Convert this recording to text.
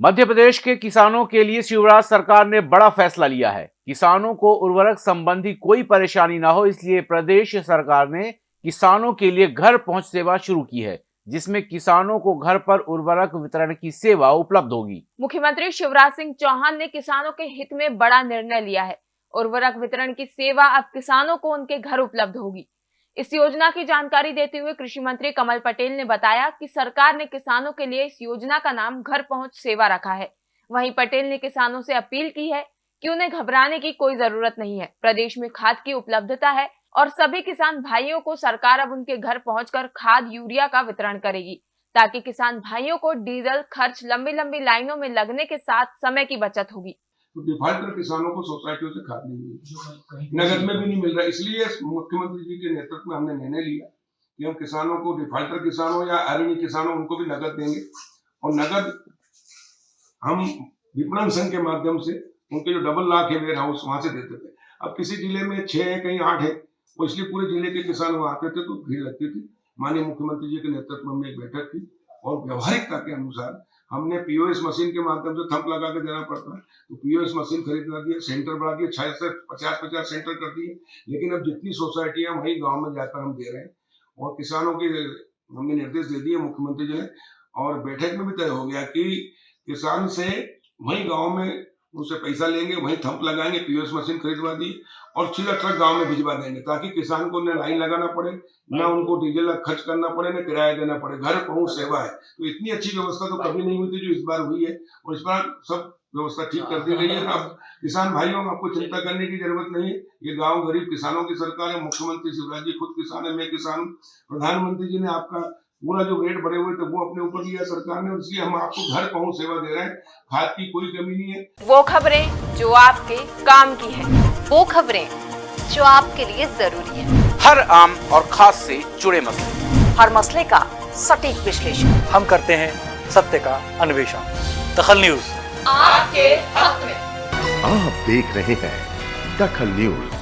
मध्य प्रदेश के किसानों के लिए शिवराज सरकार ने बड़ा फैसला लिया है। किसानों को उर्वरक संबंधी कोई परेशानी ना हो, इसलिए प्रदेश सरकार ने किसानों के लिए घर पहुँच सेवा शुरू की है, जिसमें किसानों को घर पर उर्वरक वितरण की सेवा उपलब्ध होगी। मुख्यमंत्री शिवराज सिंह चौहान ने किसानों के हित में बड़ा निर्णय लिया है। उर्वरक वितरण की सेवा अब किसानों को उनके घर उपलब्ध होगी। इस योजना की जानकारी देते हुए कृषि मंत्री कमल पटेल ने बताया कि सरकार ने किसानों के लिए इस योजना का नाम घर पहुँच सेवा रखा है। वहीं पटेल ने किसानों से अपील की है कि उन्हें घबराने की कोई ज़रूरत नहीं है। प्रदेश में खाद की उपलब्धता है और सभी किसान भाइयों को सरकार अब उनके घर पहुंचकर खाद यूरिया का वितरण करेगी, ताकि किसान भाइयों को डीजल खर्च लंबी लंबी लाइनों में लगने के साथ समय की बचत होगी। तो डिफॉल्टर किसानों को सोसाइटियों से खाद नहीं मिली नगद में भी नहीं मिल रहा। इसलिए मुख्यमंत्री जी के नेतृत्व में हमने निर्णय लिया कि हम किसानों को डिफॉल्टर किसानों या अरण्य किसानों उनको भी नगद देंगे। और नगद हम विपणन संघ के माध्यम से उनके जो डबल लाख है वेयर हाउस वहाँ से देते थे। अब किसी ज़िले में छह है कहीं आठ है वो इसलिए पूरे ज़िले के किसान वहाँ आते थे तो भीड़ लगती थी। माननीय मुख्यमंत्री जी के नेतृत्व में एक बैठक थी और व्यवहारिकता के अनुसार हमने पीओएस मशीन के माध्यम से थंप लगा के देना पड़ता है। तो पीओएस मशीन खरीदना दिया सेंटर बढ़ा दिए छह से पचास पचास सेंटर कर दिए। लेकिन अब जितनी सोसाइटियाँ वही गाँव में जाकर हम दे रहे हैं। और किसानों के हमने निर्देश दे दिए, मुख्यमंत्री जी ने और बैठक में भी तय हो गया कि किसान से वही गाँव में उनसे पैसा लेंगे वहीं थंप लगाएँगे पीओएस मशीन खरीदवा दी और सीधा ट्रक गाँव में भिजवा देंगे ताकि किसान को न लाइन लगाना पड़े न उनको डीजल खर्च करना पड़े न किराया देना पड़े। घर पहुँच सेवा है। तो इतनी अच्छी व्यवस्था तो कभी नहीं हुई थी जो इस बार हुई है और इस बार सब व्यवस्था ठीक कर दी गई है। अब किसान भाइयों आपको चिंता करने की ज़रूरत नहीं है। ये गाँव गरीब किसानों की सरकार है मुख्यमंत्री शिवराज जी खुद किसान है मैं किसान प्रधानमंत्री जी ने आपका पूरा जो रेट बढ़े हुए थे वो अपने ऊपर लिया सरकार ने इसलिए हम आपको घर पहुँच सेवा दे रहे हैं। खाद की कोई कमी नहीं है। वो खबरें जो आपके काम की है वो खबरें जो आपके लिए ज़रूरी है। हर आम और खास से जुड़े मसले। हर मसले का सटीक विश्लेषण। हम करते हैं सत्य का अन्वेषण। दखल न्यूज़। आपके हक में। आप देख रहे हैं दखल न्यूज़।